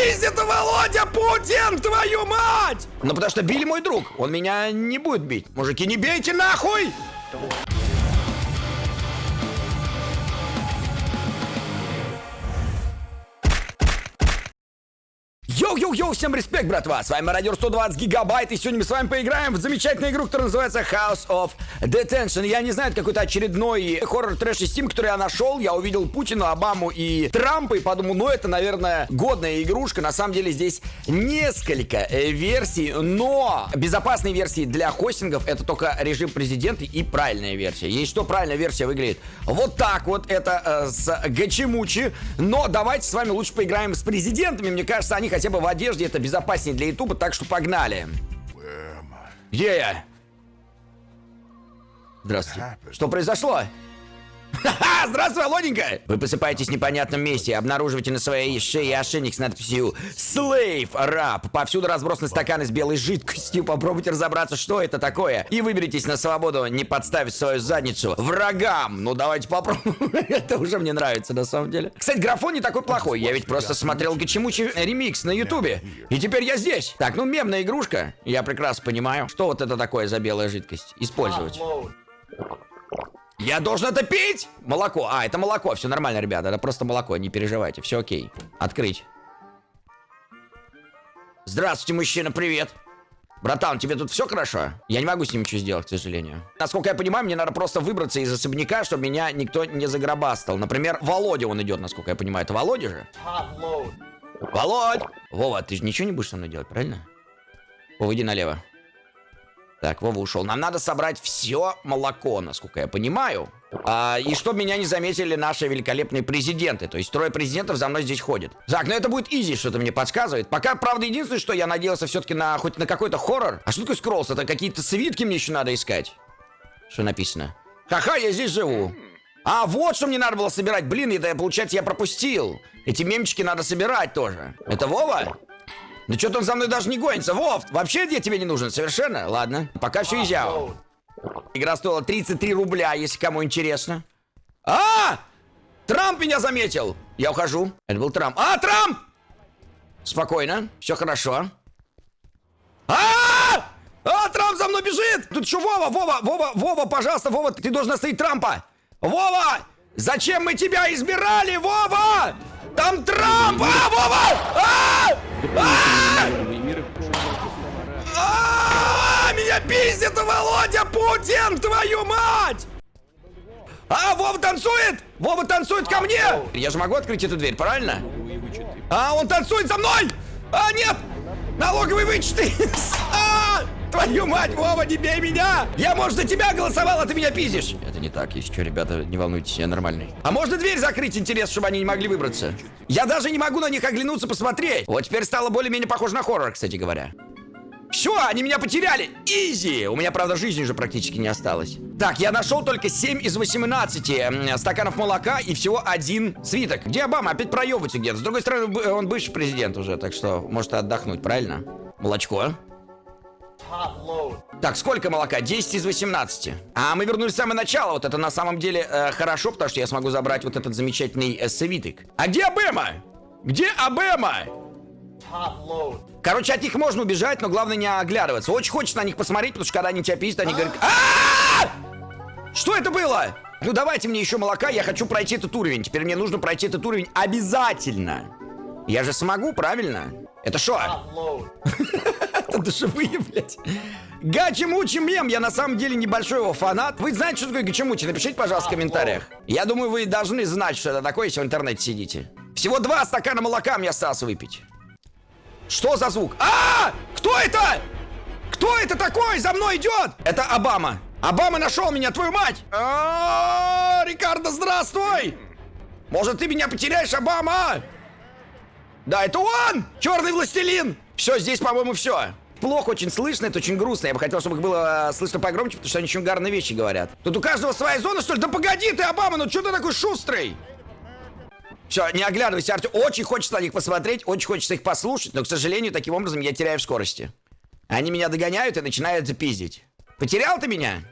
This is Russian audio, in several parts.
пиздит, Володя Путин, твою мать! Ну потому что Билли мой друг, он меня не будет бить. Мужики, не бейте нахуй! Йоу-йоу-йоу, всем респект, братва! С вами Радио 120 Гигабайт, и сегодня мы с вами поиграем в замечательную игру, которая называется House of Detention. Я не знаю, это какой-то очередной хоррор трэш из Steam, который я нашел. Я увидел Путина, Обаму и Трампа, и подумал, ну это, наверное, годная игрушка. На самом деле здесь несколько э, версий, но безопасные версии для хостингов это только режим президента и правильная версия. Есть что правильная версия выглядит вот так вот, это э, с Гачимучи. Но давайте с вами лучше поиграем с президентами. Мне кажется, они хотя бы в одежде это безопаснее для ютуба, так что погнали. Где я? Здравствуйте. Что произошло? Ха-ха! Здравствуй, Володенька! Вы просыпаетесь в непонятном месте, обнаруживаете на своей шее ошейник с надписью Slave Rap. Повсюду разбросаны стаканы с белой жидкостью. Попробуйте разобраться, что это такое. И выберитесь на свободу, не подставить свою задницу врагам. Ну, давайте попробуем. это уже мне нравится, на самом деле. Кстати, графон не такой плохой. Я ведь просто смотрел Гачимучи ремикс на ютубе. И теперь я здесь. Так, ну, мемная игрушка. Я прекрасно понимаю. Что вот это такое за белая жидкость? Использовать. Я должен это пить? Молоко. А, это молоко. Все нормально, ребята. Это просто молоко. Не переживайте. Все окей. Открыть. Здравствуйте, мужчина. Привет. Братан, тебе тут все хорошо? Я не могу с ним ничего сделать, к сожалению. Насколько я понимаю, мне надо просто выбраться из особняка, чтобы меня никто не загробастал. Например, Володя он идет, насколько я понимаю. Это Володя же? Володь! Вова, ты же ничего не будешь со мной делать, правильно? Вова, иди налево. Так, Вова ушел. Нам надо собрать все молоко, насколько я понимаю. А, и чтобы меня не заметили наши великолепные президенты. То есть трое президентов за мной здесь ходят. Так, ну это будет изи, что-то мне подсказывает. Пока, правда, единственное, что я надеялся все-таки на хоть на какой-то хоррор. А что такое скроллс? Это какие-то свитки мне еще надо искать. Что написано? Ха-ха, я здесь живу. А, вот что мне надо было собирать. Блин, это, получается, я пропустил. Эти мемчики надо собирать тоже. Это Вова? Ну что-то он за мной даже не гонится. Вов, вообще я тебе не нужен совершенно? Ладно, пока все изяо. Игра стоила 33 рубля, если кому интересно. А! Трамп меня заметил! Я ухожу. Это был Трамп. А, Трамп! Спокойно, все хорошо. А! А, Трамп за мной бежит! Тут что, Вова, Вова, Вова, Вова, пожалуйста, Вова, ты должен остановить Трампа! Вова! Зачем мы тебя избирали, Вова? Там Трамп! А, Вова! А! А! А! Меня пиздит Володя Путин, твою мать! А, Вова танцует! Вова танцует ко мне! Я же могу открыть эту дверь, правильно? А, он танцует за мной! А, нет! Налоговый вычеты! А! Твою мать, Вова, не бей меня! Я, может, за тебя голосовал, а ты меня пиздишь! Это не так, если что, ребята, не волнуйтесь, я нормальный. А можно дверь закрыть, интерес, чтобы они не могли выбраться? Я даже не могу на них оглянуться, посмотреть. Вот теперь стало более-менее похоже на хоррор, кстати говоря. Все, они меня потеряли. Изи. У меня, правда, жизни уже практически не осталось. Так, я нашел только 7 из 18 стаканов молока и всего один свиток. Где Обама? Опять проебывается где-то. С другой стороны, он бывший президент уже, так что может отдохнуть, правильно? Молочко. Так, сколько молока? 10 из 18. А мы вернулись в самое начало. Вот это на самом деле э, хорошо, потому что я смогу забрать вот этот замечательный э, свиток. А где Абема? Где Абема? Короче, от них можно убежать, но главное не оглядываться. Очень хочется на них посмотреть, потому что когда они тебя пиздят, они говорят... «А! Что это было? Ну давайте мне еще молока, я хочу пройти этот уровень. Теперь мне нужно пройти этот уровень обязательно. Я же смогу, правильно? Это что? Это душевые, блядь. Гачи-мучи мем, я на самом деле небольшой его фанат. Вы знаете, что такое гачи-мучи? Напишите, пожалуйста, в комментариях. Я думаю, вы должны знать, что это такое, если в интернете сидите. Всего два стакана молока мне осталось выпить. Что за звук? А! Кто это? Кто это такой? За мной идет! Это Обама. Обама нашел меня, твою мать! А Рикардо, здравствуй! Может, ты меня потеряешь, Обама? Да, это он! Черный властелин! Все, здесь, по-моему, все. Плохо очень слышно, это очень грустно. Я бы хотел, чтобы их было э, слышно погромче, потому что они очень угарные вещи говорят. Тут у каждого своя зона, что ли? Да погоди ты, Обама, ну что ты такой шустрый? Все, не оглядывайся, Артем. Очень хочется на них посмотреть, очень хочется их послушать, но, к сожалению, таким образом я теряю в скорости. Они меня догоняют и начинают запиздить. Потерял ты меня?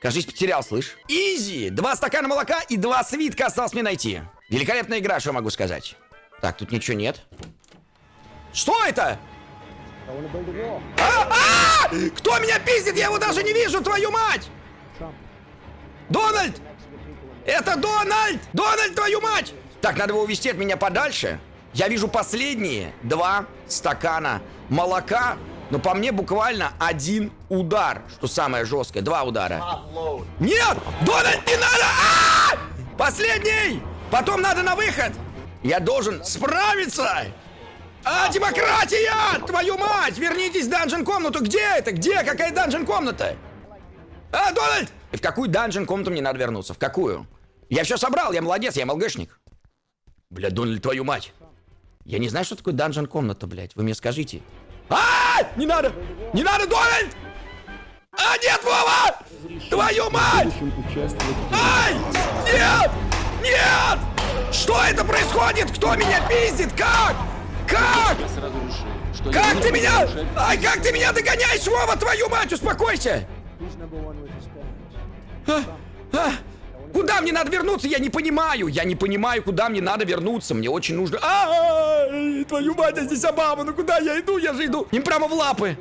Кажись, потерял, слышь. Изи! Два стакана молока и два свитка осталось мне найти. Великолепная игра, что могу сказать. Так, тут ничего нет. Что это? А, а! Кто меня пиздит? Я его даже не вижу, твою мать! Дональд! Это Дональд! Дональд, твою мать! Так, надо его увести от меня подальше. Я вижу последние два стакана молока, но по мне буквально один удар, что самое жесткое. Два удара. Нет! Дональд, не надо! А! Последний! Потом надо на выход! Я должен справиться! А, демократия! Твою мать! Вернитесь в данжен комнату! Где это? Где? Какая данжен комната? А, Дональд! В какую данжен комнату мне надо вернуться? В какую? Я все собрал, я молодец, я МЛГшник. Бля, Дональд, твою мать. Я не знаю, что такое данжен комната, блядь. Вы мне скажите. А, не надо! Не надо, Дональд! А, нет, Вова! Твою мать! Ай! Нет! Нет! Что это происходит? Кто меня пиздит? Как? Как? Как ты меня? Ай, как ты меня догоняешь, Вова, твою мать, успокойся! А, а, куда мне надо вернуться? Я не понимаю. Я не понимаю, куда мне надо вернуться. Мне очень нужно... А, -а, -а твою мать, а здесь Обама. Ну куда я иду? Я же иду. Им прямо в лапы.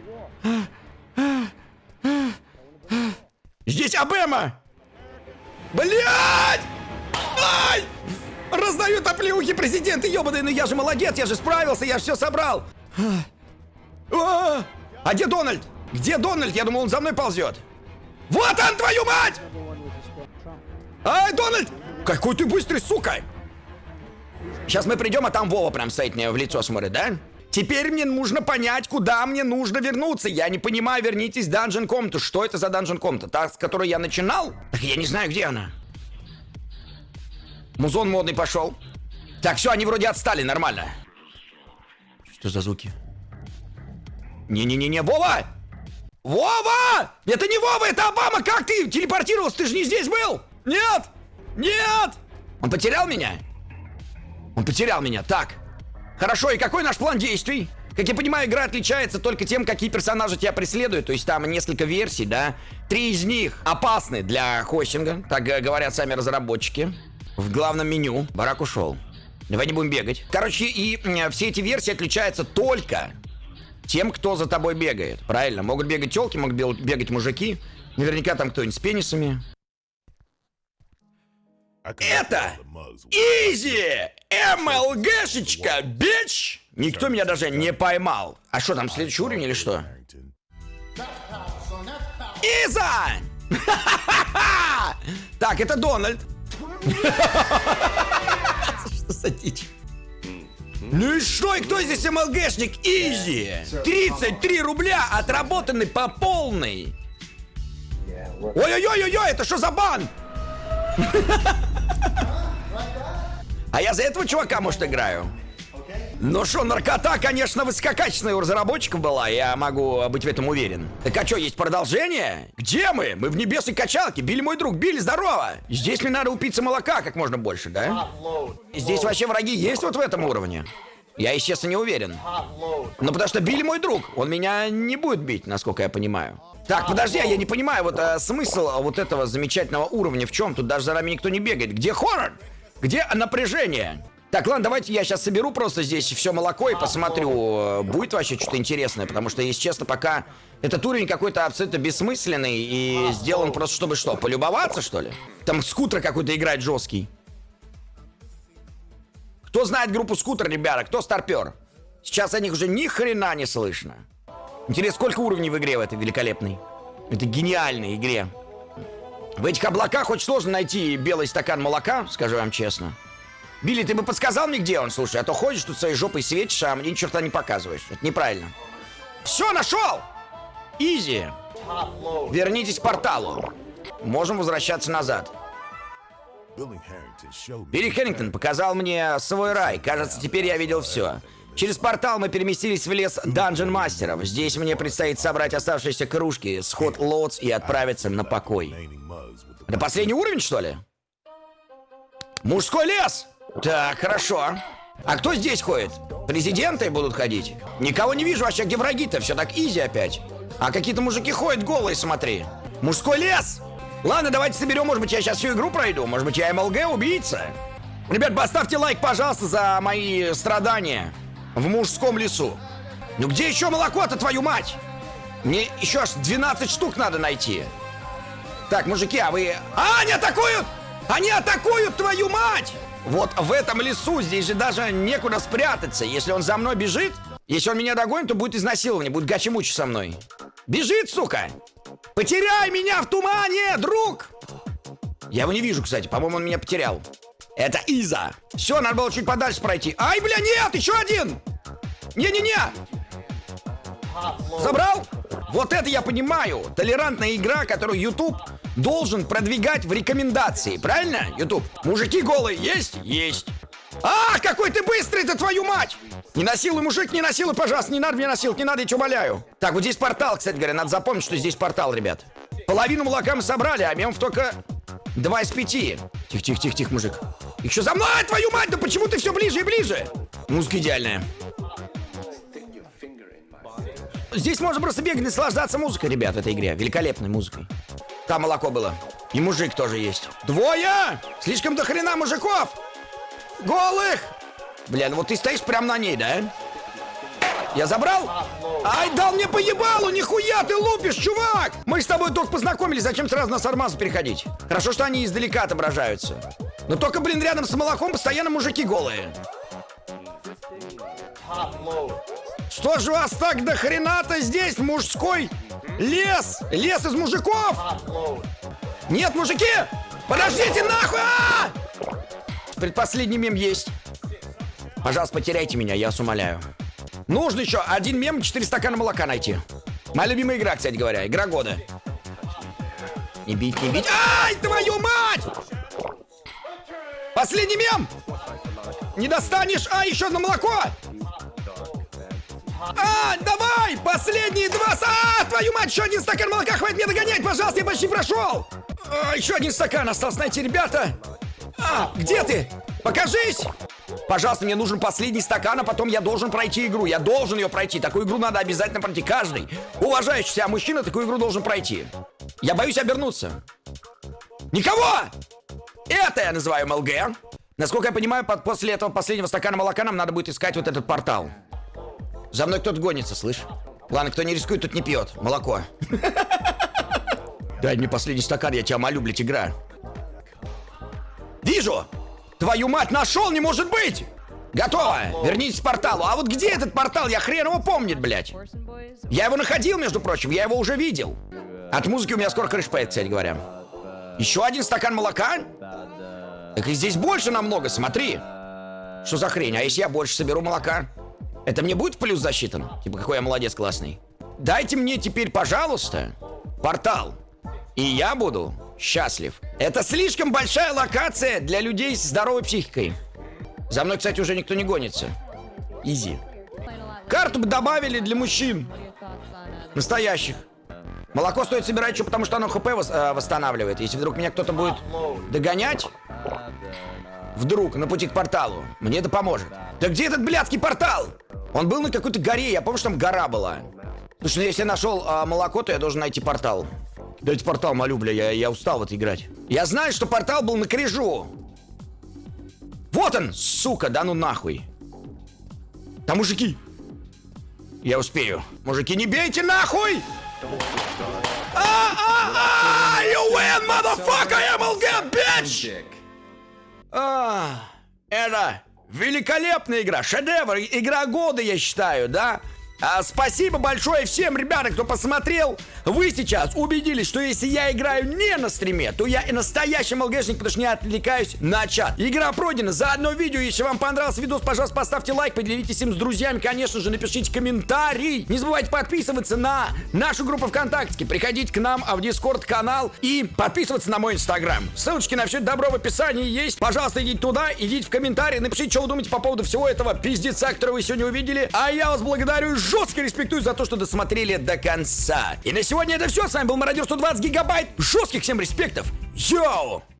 Здесь Обама. Блять! Ай! Раздают оплеухи президенты, ебаные, ну я же молодец, я же справился, я все собрал. А, а где Дональд? Где Дональд? Я думал, он за мной ползет. Вот он, твою мать! Ай, Дональд! Какой ты быстрый, сука! Сейчас мы придем, а там Вова прям стоит мне в лицо смотрит, да? Теперь мне нужно понять, куда мне нужно вернуться. Я не понимаю, вернитесь в данжен комнату. Что это за данжен комната? Та, с которой я начинал? Я не знаю, где она. Музон модный пошел. Так, все, они вроде отстали, нормально. Что за звуки? Не-не-не-не, Вова! Вова! Это не Вова, это Обама! Как ты телепортировался? Ты же не здесь был! Нет! Нет! Он потерял меня? Он потерял меня, так. Хорошо, и какой наш план действий? Как я понимаю, игра отличается только тем, какие персонажи тебя преследуют. То есть там несколько версий, да? Три из них опасны для хостинга, так говорят сами разработчики. В главном меню барак ушел. Давай не будем бегать. Короче, и все эти версии отличаются только тем, кто за тобой бегает. Правильно, могут бегать телки, могут бегать мужики. Наверняка там кто-нибудь с пенисами. Это Изи! МЛГшечка, бич! Никто меня даже не поймал. А что, там следующий уровень или что? Иза! Так, это Дональд. Что за дичь? Ну и что, и кто здесь МЛГшник? Изи! 33 рубля отработаны по полной! Ой-ой-ой-ой, это что за бан? А я за этого чувака, может, играю? Ну что, наркота, конечно, высококачественная у разработчиков была, я могу быть в этом уверен. Так а что, есть продолжение? Где мы? Мы в небесной качалке. Били мой друг, Били, здорово! Здесь мне надо упиться молока как можно больше, да? Здесь вообще враги есть вот в этом уровне? Я, естественно, не уверен. Ну, потому что Билли мой друг. Он меня не будет бить, насколько я понимаю. Так, подожди, а я не понимаю, вот а, смысл вот этого замечательного уровня в чем? Тут даже за нами никто не бегает. Где хоррор? Где напряжение? Так, ладно, давайте я сейчас соберу просто здесь все молоко и посмотрю, э, будет вообще что-то интересное, потому что, если честно, пока этот уровень какой-то абсолютно бессмысленный и сделан просто чтобы что, полюбоваться, что ли? Там скутер какой-то играть жесткий. Кто знает группу скутер, ребята? Кто старпер? Сейчас о них уже ни хрена не слышно. Интересно, сколько уровней в игре в этой великолепной? Это гениальной игре. В этих облаках очень сложно найти белый стакан молока, скажу вам честно. Билли, ты бы подсказал мне, где он, слушай, а то ходишь тут своей жопой светишь, а мне ни черта не показываешь. Это неправильно. Все, нашел! Изи. Вернитесь к порталу. Можем возвращаться назад. Билли Херрингтон показал мне свой рай. Кажется, теперь я видел все. Через портал мы переместились в лес Данжен Мастеров. Здесь мне предстоит собрать оставшиеся кружки, сход лотс и отправиться на покой. Это последний уровень, что ли? Мужской лес! Так, хорошо. А кто здесь ходит? Президенты будут ходить? Никого не вижу, вообще где враги-то? Все так изи опять. А какие-то мужики ходят голые, смотри. Мужской лес! Ладно, давайте соберем, может быть, я сейчас всю игру пройду. Может быть, я МЛГ убийца? Ребят, поставьте лайк, пожалуйста, за мои страдания. В мужском лесу. Ну где еще молоко-то, твою мать? Мне еще аж 12 штук надо найти. Так, мужики, а вы... А, они атакуют! Они атакуют, твою мать! Вот в этом лесу здесь же даже некуда спрятаться. Если он за мной бежит, если он меня догонит, то будет изнасилование, будет гачи-мучи со мной. Бежит, сука! Потеряй меня в тумане, друг! Я его не вижу, кстати. По-моему, он меня потерял. Это Иза. Все, надо было чуть подальше пройти. Ай, бля, нет, еще один! Не-не-не! Забрал? Вот это я понимаю. Толерантная игра, которую YouTube должен продвигать в рекомендации. Правильно, YouTube? Мужики голые есть? Есть. А, какой ты быстрый-то, твою мать! Не насилуй, мужик, не насилуй, пожалуйста, не надо меня насиловать, не надо, я тебя умоляю. Так, вот здесь портал, кстати говоря, надо запомнить, что здесь портал, ребят. Половину молока мы собрали, а мемов только два из пяти. Тихо, тихо, тихо, тихо, мужик. Еще за мной, твою мать, да почему ты все ближе и ближе? Музыка идеальная. Здесь можно просто бегать наслаждаться музыкой, ребят, в этой игре. Великолепной музыкой. Там молоко было. И мужик тоже есть. Двое! Слишком до хрена мужиков! Голых! Бля, ну вот ты стоишь прямо на ней, да? Я забрал? Ай, дал мне поебалу, нихуя ты лупишь, чувак! Мы с тобой только познакомились, зачем сразу на сармазу переходить? Хорошо, что они издалека отображаются. Но только, блин, рядом с молоком постоянно мужики голые. Что же вас так до хрена-то здесь, мужской лес? Лес из мужиков? Нет, мужики! Подождите, нахуй! А! Предпоследний мем есть. Пожалуйста, потеряйте меня, я вас умоляю. Нужно еще один мем, четыре стакана молока найти. Моя любимая игра, кстати говоря, игра года. Не бить, не бить. Ай, твою мать! Последний мем! Не достанешь! А, еще одно молоко! А, давай! Последние два... А, твою мать, еще один стакан молока! Хватит мне догонять, пожалуйста, я почти прошел! А, еще один стакан остался найти, ребята! А, где ты? Покажись! Пожалуйста, мне нужен последний стакан, а потом я должен пройти игру. Я должен ее пройти. Такую игру надо обязательно пройти. Каждый уважающий себя мужчина такую игру должен пройти. Я боюсь обернуться. Никого! Это я называю МЛГ. Насколько я понимаю, под, после этого последнего стакана молока нам надо будет искать вот этот портал. За мной кто-то гонится, слышь? Ладно, кто не рискует, тут не пьет. Молоко. Дай мне последний стакан, я тебя молю, блядь, игра. Вижу! Твою мать, нашел, не может быть! Готово! Вернитесь к порталу. А вот где этот портал? Я хрен его помнит, блядь. Я его находил, между прочим, я его уже видел. От музыки у меня скоро крыш поедет, кстати говоря. Еще один стакан молока? Так и здесь больше намного, смотри. Что за хрень? А если я больше соберу молока? Это мне будет плюс засчитан? Типа, какой я молодец классный. Дайте мне теперь, пожалуйста, портал. И я буду счастлив. Это слишком большая локация для людей с здоровой психикой. За мной, кстати, уже никто не гонится. Изи. Карту бы добавили для мужчин. Настоящих. Молоко стоит собирать еще потому, что оно ХП э, восстанавливает. Если вдруг меня кто-то будет догонять, вдруг на пути к порталу, мне это поможет. Да где этот блядский портал? Он был на какой-то горе, я помню, что там гора была. Потому что если я нашел а, молоко, то я должен найти портал. Дайте портал, молю, бля, я, я устал вот играть. Я знаю, что портал был на крижу. Вот он, сука, да ну нахуй. Там мужики. Я успею. Мужики, не бейте нахуй! А, а, а, это великолепная игра, шедевр, игра года, я считаю, да? А, спасибо большое всем, ребята, кто посмотрел. Вы сейчас убедились, что если я играю не на стриме, то я и настоящий МЛГшник, потому что не отвлекаюсь на чат. Игра пройдена за одно видео. Если вам понравился видос, пожалуйста, поставьте лайк, поделитесь им с друзьями. Конечно же, напишите комментарий. Не забывайте подписываться на нашу группу ВКонтакте. Приходите к нам в Дискорд канал и подписываться на мой Инстаграм. Ссылочки на все добро в описании есть. Пожалуйста, идите туда, идите в комментарии, напишите, что вы думаете по поводу всего этого пиздеца, который вы сегодня увидели. А я вас благодарю жестко респектую за то, что досмотрели до конца. И на сегодня это все. С вами был Мародер 120 гигабайт. Жестких всем респектов. Йоу!